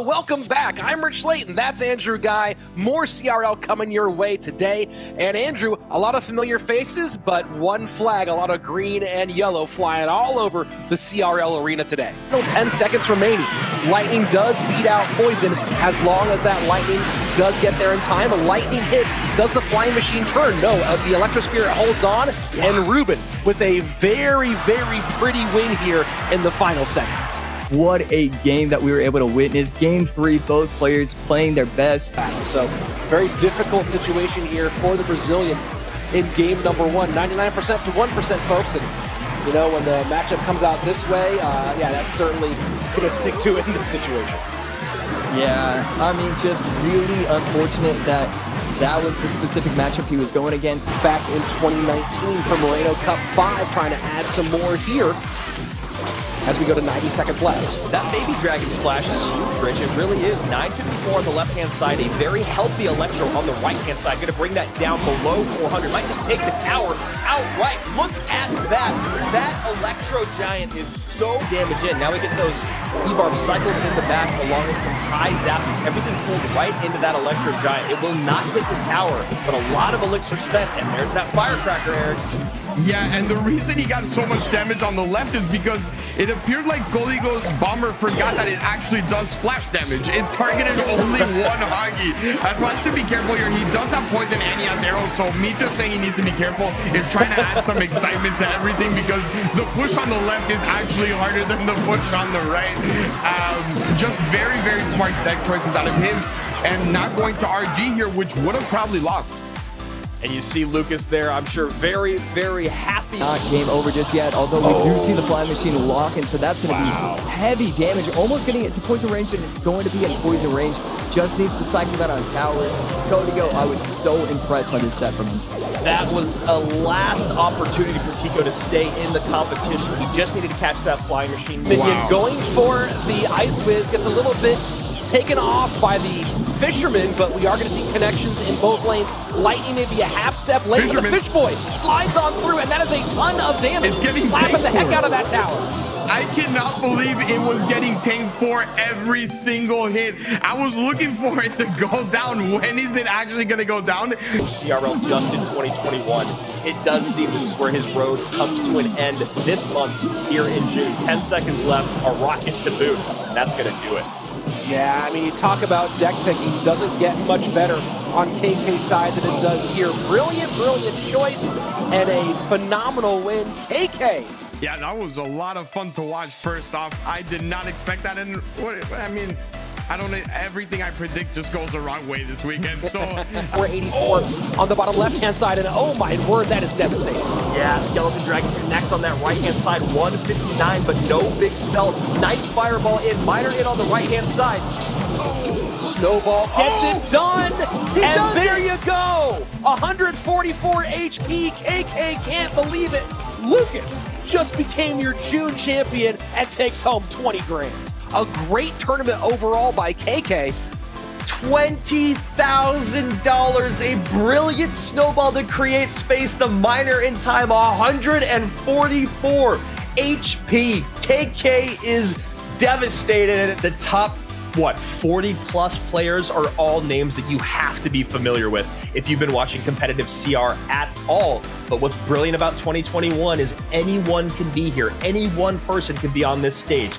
Welcome back. I'm Rich Slayton. That's Andrew Guy. More CRL coming your way today. And Andrew, a lot of familiar faces, but one flag, a lot of green and yellow flying all over the CRL arena today. Still 10 seconds remaining. Lightning does beat out Poison as long as that Lightning does get there in time. A Lightning hits. Does the Flying Machine turn? No. Uh, the Electrospirit holds on. And Ruben with a very, very pretty win here in the final seconds. What a game that we were able to witness. Game three, both players playing their best. So, very difficult situation here for the Brazilian in game number one. 99% to 1%, folks. And, you know, when the matchup comes out this way, uh, yeah, that's certainly going to stick to it in this situation. Yeah, I mean, just really unfortunate that that was the specific matchup he was going against. Back in 2019 for Moreno Cup 5, trying to add some more here as we go to 90 seconds left. That baby dragon splash is huge, Rich. It really is. 954 on the left-hand side, a very healthy Electro on the right-hand side. Going to bring that down below 400. Might just take the tower outright. Look at that. That Electro Giant is so damaged in. Now we get those E-Barb cycled in the back along with some high zappies. Everything pulled right into that Electro Giant. It will not hit the tower, but a lot of elixir spent. And there's that Firecracker, Eric. Yeah, and the reason he got so much damage on the left is because it appeared like Goligo's bomber forgot that it actually does splash damage. It targeted only one Hagi. That's why to be careful here. He does have poison and he has arrows, so me just saying he needs to be careful is trying to add some excitement to everything because the push on the left is actually harder than the push on the right. Um, just very, very smart deck choices out of him and not going to RG here, which would have probably lost. And you see Lucas there, I'm sure, very, very happy. Not game over just yet, although we oh. do see the flying machine lock, locking, so that's going to wow. be heavy damage. Almost getting it to poison range, and it's going to be in poison range. Just needs to cycle that on tower. Go, Codigo, I was so impressed by this set from him. That was a last opportunity for Tico to stay in the competition. He just needed to catch that flying machine. Wow. Going for the Ice Wiz gets a little bit taken off by the Fisherman, but we are going to see connections in both lanes. Lightning maybe a half step late, but the Fish Boy slides on through, and that is a ton of damage. It's getting Slapping the heck out of that tower. I cannot believe it was getting tanked for every single hit. I was looking for it to go down. When is it actually going to go down? CRL just in 2021. It does seem this is where his road comes to an end this month here in June. 10 seconds left, a rocket to boot. That's going to do it. Yeah, I mean, you talk about deck picking, doesn't get much better on KK's side than it does here. Brilliant, brilliant choice and a phenomenal win. KK. Yeah, that was a lot of fun to watch first off. I did not expect that. And what, I mean, I don't know. Everything I predict just goes the wrong way this weekend. So we're 84 on the bottom left-hand side, and oh my word, that is devastating. Yeah, Skeleton Dragon connects on that right-hand side, 159, but no big spell. Nice fireball in, miner in on the right-hand side. Snowball gets oh, it done, and there it. you go. 144 HP. KK can't believe it. Lucas just became your June champion and takes home 20 grand. A great tournament overall by KK. $20,000. A brilliant snowball to create space. The miner in time, 144 HP. KK is devastated. at The top what 40 plus players are all names that you have to be familiar with if you've been watching competitive CR at all. But what's brilliant about 2021 is anyone can be here. Any one person can be on this stage.